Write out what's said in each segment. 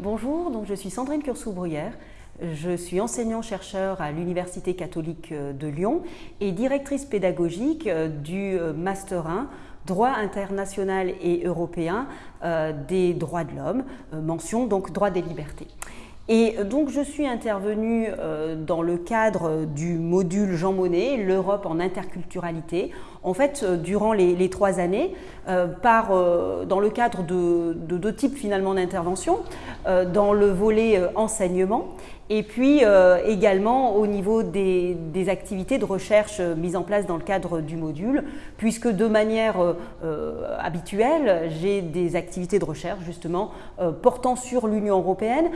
Bonjour, donc je suis Sandrine Cursou-Bruyère. Je suis enseignant-chercheur à l'Université catholique de Lyon et directrice pédagogique du Master 1 droit international et européen euh, des droits de l'homme, euh, mention donc droit des libertés. Et donc je suis intervenue euh, dans le cadre du module Jean Monnet, l'Europe en interculturalité, en fait durant les, trois années, par, dans le cadre de, deux types finalement d'intervention, dans le volet enseignement et puis euh, également au niveau des, activités de recherche euh, mises en place dans le cadre du module, puisque de manière euh, habituelle, j'ai des activités de recherche justement portant sur l'Union européenne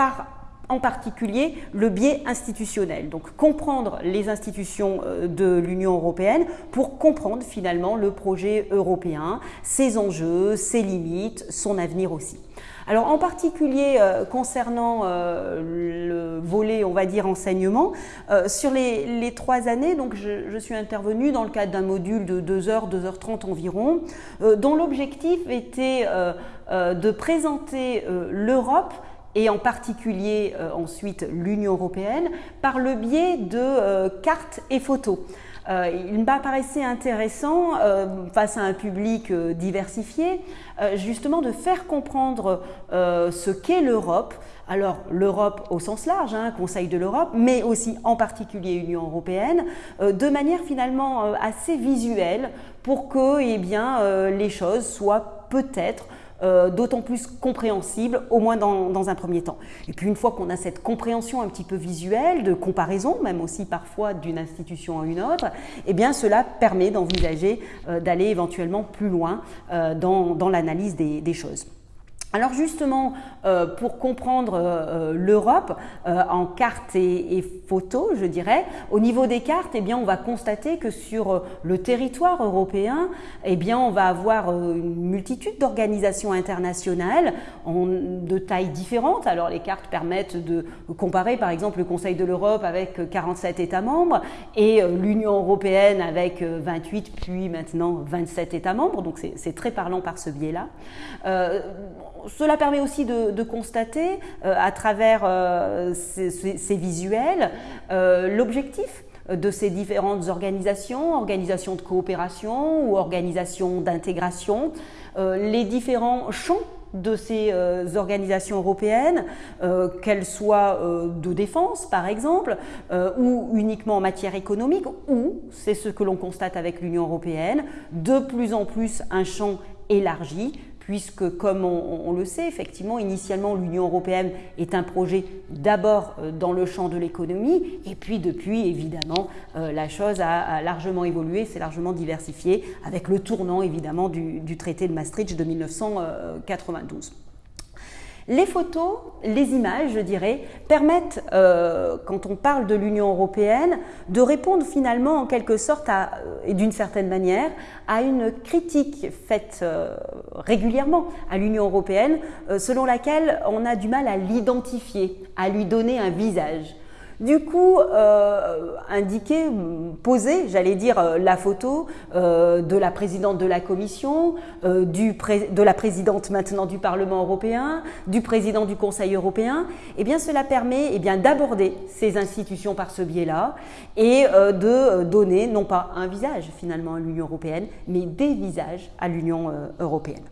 par en particulier le biais institutionnel. Donc comprendre les institutions de l'Union européenne pour comprendre finalement le projet européen, ses enjeux, ses limites, son avenir aussi. Alors en particulier euh, concernant euh, le volet, on va dire, enseignement, euh, sur les, trois années, donc je, suis intervenue dans le cadre d'un module de 2h, 2h30 environ, dont l'objectif était de présenter l'Europe et en particulier ensuite l'Union européenne par le biais de cartes et photos. Euh, il m'apparaissait intéressant, euh, face à un public euh, diversifié, justement de faire comprendre ce qu'est l'Europe. Alors l'Europe au sens large, hein, Conseil de l'Europe, mais aussi en particulier Union européenne, de manière finalement assez visuelle pour que eh bien, les choses soient peut-être euh, d'autant plus compréhensible, au moins dans, un premier temps. Et puis une fois qu'on a cette compréhension un petit peu visuelle, de comparaison, même aussi parfois d'une institution à une autre, eh bien cela permet d'envisager euh, d'aller éventuellement plus loin euh, dans, l'analyse des choses. Alors justement, euh, pour comprendre euh, l'Europe euh, en cartes et, photos, je dirais, au niveau des cartes, eh bien, on va constater que sur le territoire européen, eh bien, on va avoir une multitude d'organisations internationales de tailles différentes. Alors les cartes permettent de comparer par exemple le Conseil de l'Europe avec 47 États membres et l'Union européenne avec 28 puis maintenant 27 États membres. Donc c'est très parlant par ce biais-là cela permet aussi de, constater euh, à travers euh, ces, visuels euh, l'objectif de ces différentes organisations, organisations de coopération ou organisations d'intégration, les différents champs de ces organisations européennes, qu'elles soient de défense par exemple, ou uniquement en matière économique, ou, c'est ce que l'on constate avec l'Union européenne, de plus en plus un champ élargi puisque, comme on, le sait, effectivement, initialement, l'Union européenne est un projet d'abord euh, dans le champ de l'économie, et puis depuis, évidemment, euh, la chose a, largement évolué, s'est largement diversifié, avec le tournant, évidemment, du traité de Maastricht de 1992. Les photos, les images, je dirais, permettent, euh, quand on parle de l'Union européenne, de répondre finalement en quelque sorte, à, et d'une certaine manière, à une critique faite euh, régulièrement à l'Union européenne, euh, selon laquelle on a du mal à l'identifier, à lui donner un visage. Du coup, euh, indiquer, poser, j'allais dire, euh, la photo euh, de la présidente de la Commission, de la présidente maintenant du Parlement européen, du président du Conseil européen, eh bien cela permet eh d'aborder ces institutions par ce biais-là et de donner non pas un visage finalement à l'Union européenne, mais des visages à l'Union européenne.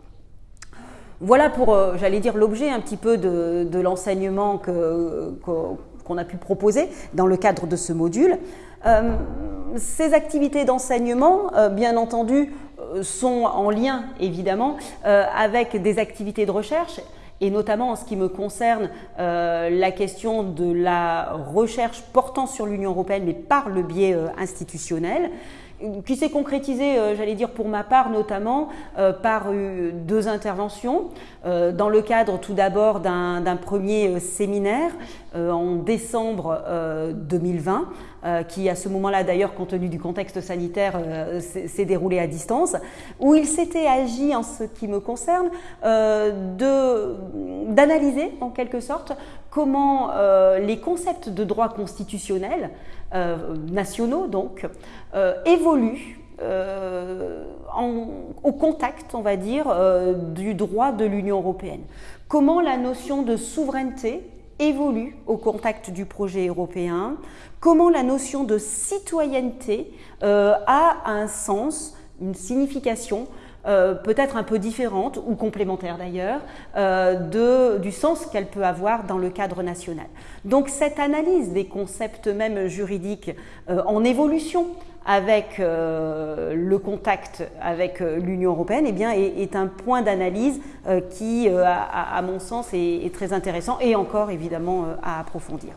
Voilà pour, j'allais dire, l'objet un petit peu de, l'enseignement que, qu'on a pu proposer dans le cadre de ce module. Euh, ces activités d'enseignement, euh, bien entendu, euh, sont en lien évidemment avec des activités de recherche et notamment en ce qui me concerne la question de la recherche portant sur l'Union européenne mais par le biais institutionnel qui s'est concrétisé, euh, j'allais dire pour ma part notamment, par deux interventions. dans le cadre tout d'abord d'un premier séminaire en décembre 2020, qui à ce moment-là d'ailleurs, compte tenu du contexte sanitaire, s'est déroulé à distance, où il s'était agi, en ce qui me concerne, d'analyser en quelque sorte comment les concepts de droit constitutionnel euh, nationaux donc, euh, évoluent euh, au contact, on va dire, du droit de l'Union européenne. comment la notion de souveraineté évolue au contact du projet européen, comment la notion de citoyenneté euh, a un sens, une signification euh, peut-être un peu différente ou complémentaire d'ailleurs euh, du sens qu'elle peut avoir dans le cadre national. Donc cette analyse des concepts même juridiques en évolution avec le contact avec l'Union européenne eh bien, est, un point d'analyse qui, à, mon sens, est, très intéressant et encore évidemment à approfondir.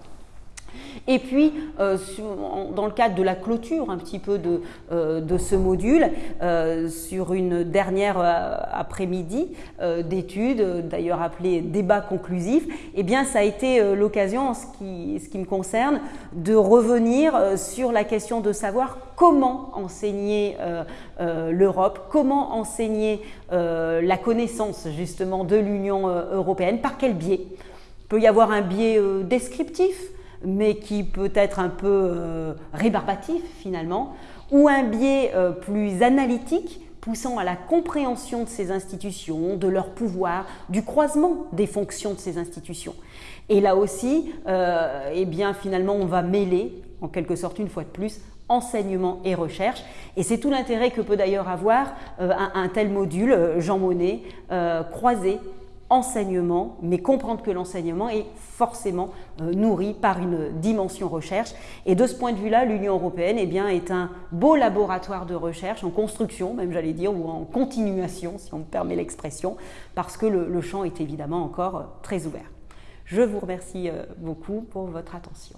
Et puis, euh, dans le cadre de la clôture un petit peu de, euh, ce module, euh, sur une dernière après-midi d'études, d'ailleurs appelée débat conclusif, eh bien, ça a été l'occasion, en ce qui, ce qui me concerne, de revenir sur la question de savoir comment enseigner l'Europe, comment enseigner la connaissance justement de l'Union européenne, par quel biais? Il peut y avoir un biais descriptif, mais qui peut être un peu euh, rébarbatif finalement, ou un biais euh, plus analytique poussant à la compréhension de ces institutions, de leur pouvoir, du croisement des fonctions de ces institutions. Et là aussi, euh, eh bien, finalement, on va mêler, en quelque sorte, une fois de plus, enseignement et recherche. Et c'est tout l'intérêt que peut d'ailleurs avoir un, un, tel module, Jean Monnet, croisé enseignement, mais comprendre que l'enseignement est forcément euh, nourri par une dimension recherche. Et de ce point de vue-là, l'Union européenne eh est un beau laboratoire de recherche en construction, même j'allais dire, ou en continuation, si on me permet l'expression, parce que le, champ est évidemment encore euh, très ouvert. Je vous remercie euh, beaucoup pour votre attention.